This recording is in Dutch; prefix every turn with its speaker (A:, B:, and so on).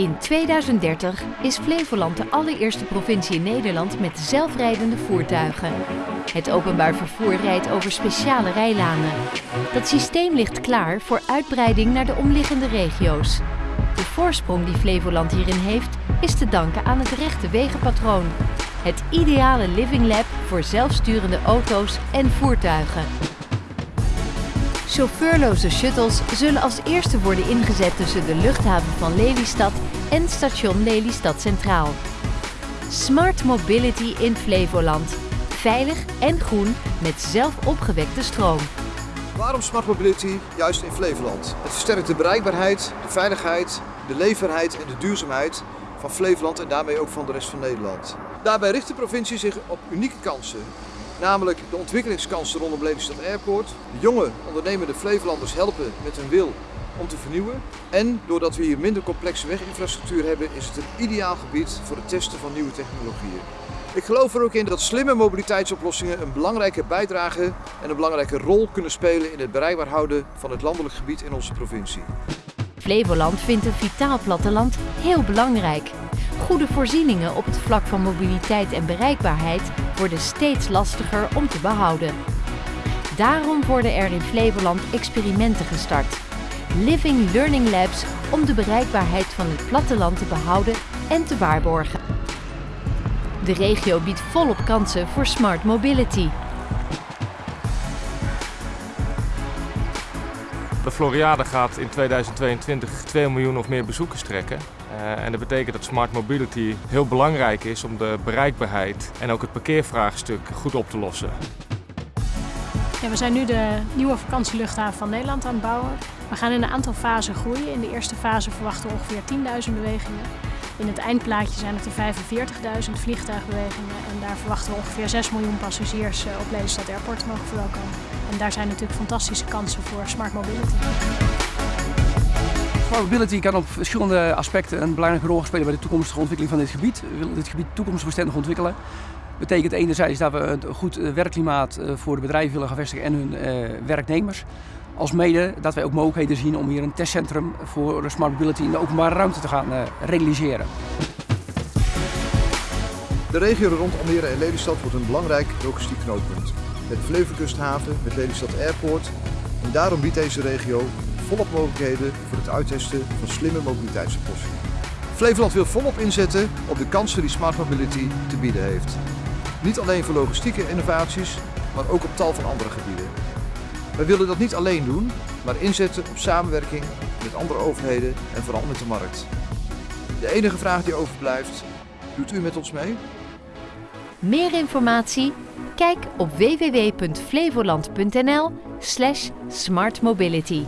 A: In 2030 is Flevoland de allereerste provincie in Nederland met zelfrijdende voertuigen. Het openbaar vervoer rijdt over speciale rijlanen. Dat systeem ligt klaar voor uitbreiding naar de omliggende regio's. De voorsprong die Flevoland hierin heeft, is te danken aan het rechte wegenpatroon. Het ideale living lab voor zelfsturende auto's en voertuigen. Chauffeurloze shuttles zullen als eerste worden ingezet tussen de luchthaven van Lelystad en station Lelystad Centraal. Smart Mobility in Flevoland. Veilig en groen met zelf opgewekte stroom.
B: Waarom Smart Mobility juist in Flevoland? Het versterkt de bereikbaarheid, de veiligheid, de leefbaarheid en de duurzaamheid van Flevoland en daarmee ook van de rest van Nederland. Daarbij richt de provincie zich op unieke kansen. Namelijk de ontwikkelingskansen rondom Lelystad Airport, de jonge ondernemende Flevolanders helpen met hun wil om te vernieuwen. En doordat we hier minder complexe weginfrastructuur hebben, is het een ideaal gebied voor het testen van nieuwe technologieën. Ik geloof er ook in dat slimme mobiliteitsoplossingen een belangrijke bijdrage en een belangrijke rol kunnen spelen in het bereikbaar houden van het landelijk gebied in onze provincie.
A: Flevoland vindt een vitaal platteland heel belangrijk. Goede voorzieningen op het vlak van mobiliteit en bereikbaarheid worden steeds lastiger om te behouden. Daarom worden er in Flevoland experimenten gestart. Living Learning Labs om de bereikbaarheid van het platteland te behouden en te waarborgen. De regio biedt volop kansen voor smart mobility.
C: De Floriade gaat in 2022 2 miljoen of meer bezoekers trekken. Uh, en dat betekent dat smart mobility heel belangrijk is om de bereikbaarheid en ook het parkeervraagstuk goed op te lossen.
D: Ja, we zijn nu de nieuwe vakantieluchthaven van Nederland aan het bouwen. We gaan in een aantal fasen groeien. In de eerste fase verwachten we ongeveer 10.000 bewegingen. In het eindplaatje zijn het er 45.000 vliegtuigbewegingen en daar verwachten we ongeveer 6 miljoen passagiers eh, op Lelystad Airport mogen verwelkomen. En daar zijn natuurlijk fantastische kansen voor smart mobility.
E: Smart mobility kan op verschillende aspecten een belangrijke rol spelen bij de toekomstige ontwikkeling van dit gebied. We willen dit gebied toekomstbestendig ontwikkelen. Betekent enerzijds dat we een goed eh, werkklimaat eh, voor de bedrijven willen gaan vestigen en hun werknemers. Als mede dat wij ook mogelijkheden zien om hier een testcentrum voor smart mobility in de openbare ruimte te gaan uh, realiseren.
B: De regio rond Almere en Lelystad wordt een belangrijk logistiek knooppunt. Met Flevolandkusthaven, met Lelystad Airport. En daarom biedt deze regio volop mogelijkheden voor het uittesten van slimme mobiliteitsoplossingen. Flevoland wil volop inzetten op de kansen die smart mobility te bieden heeft. Niet alleen voor logistieke innovaties, maar ook op tal van andere gebieden. Wij willen dat niet alleen doen, maar inzetten op samenwerking met andere overheden en vooral met de markt. De enige vraag die overblijft, doet u met ons mee?
A: Meer informatie? Kijk op www.flevoland.nl smartmobility.